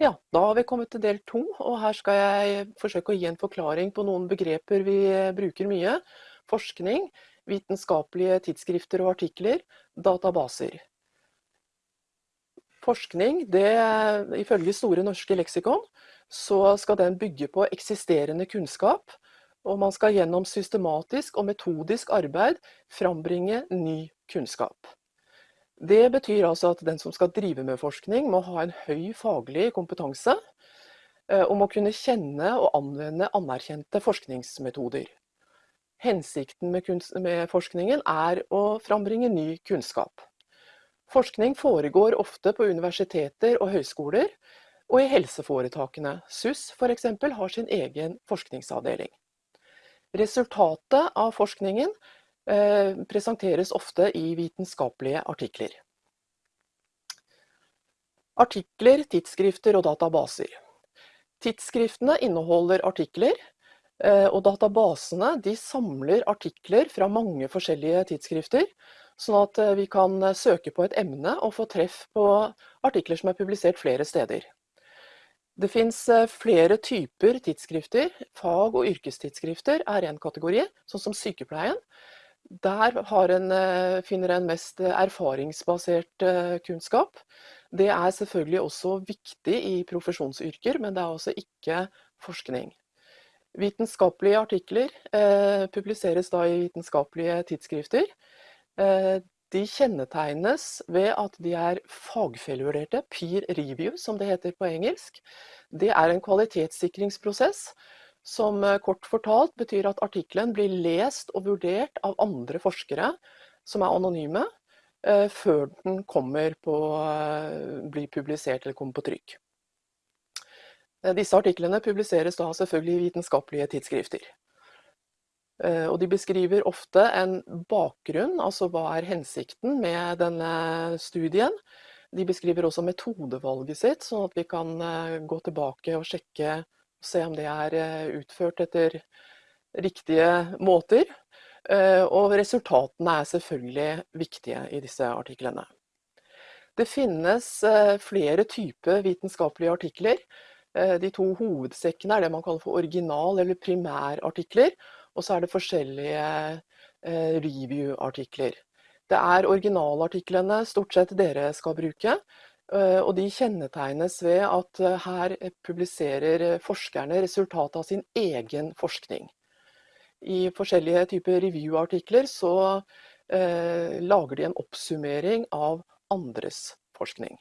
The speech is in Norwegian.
Ja, da har vi kommet til del to, og her skal jeg forsøke å gi en forklaring på noen begreper vi bruker mye. Forskning, vitenskapelige tidsskrifter og artikler, databaser. Forskning, det, ifølge Store norske leksikon, så skal den bygge på eksisterende kunnskap, og man skal gjennom systematisk og metodisk arbeid frambringe ny kunnskap. Det betyr altså at den som skal drive med forskning, må ha en høy faglig kompetanse, eh, og må kunne kjenne og anvende anerkjente forskningsmetoder. Hensikten med, med forskningen er å frambringe ny kunnskap. Forskning foregår ofte på universiteter og høyskoler, og i helseforetakene. SUS f.eks. har sin egen forskningsavdeling. Resultatet av forskningen presenteres ofte i vitenskapelige artikler. Artikler, tidsskrifter og databaser. Tidsskriftene inneholder artikler, eh, og databasene samler artikler fra mange forskjellige tidsskrifter, sånn at eh, vi kan søke på et emne og få treff på artikler som er publisert flere steder. Det fins flere typer tidsskrifter. Fag- og yrkestidsskrifter er en kategori, sånn som sykepleien. Der en, eh, finner en mest erfaringsbasert eh, kunnskap. Det er selvfølgelig også viktig i profesjonsyrker, men det er altså ikke forskning. Vitenskapelige artikler eh, publiseres da i vitenskapelige tidsskrifter. Eh, de kjennetegnes ved at de er fagfellevurderte, peer review som det heter på engelsk. Det er en kvalitetssikringsprosess som eh, kort fortalt betyr at artikkelen blir lest og vurdert av andre forskere som er anonyme, eh, før den kommer på, eh, blir publisert eller kommer på trykk. Disse artiklene publiseres da selvfølgelig i vitenskapelige tidsskrifter. Og de beskriver ofte en bakgrunn, altså hva er hensikten med denne studien. De beskriver også metodevalget sitt, sånn at vi kan gå tilbake og sjekke se om det er eh, utført etter riktige måter. Eh, og resultatene er selvfølgelig viktige i disse artiklene. Det finnes eh, flere typer vitenskapelige artikler. De to hovedsekkene er det man kaller for original- eller primærartikler. Og så er det forskjellige review-artikler. Det er originalartiklene stort sett dere skal bruke. Eh, og de kjennetegnes ved at eh, her publiserer forskerne resultatet av sin egen forskning. I forskjellige typer review-artikler så eh, lager de en oppsummering av andres forskning.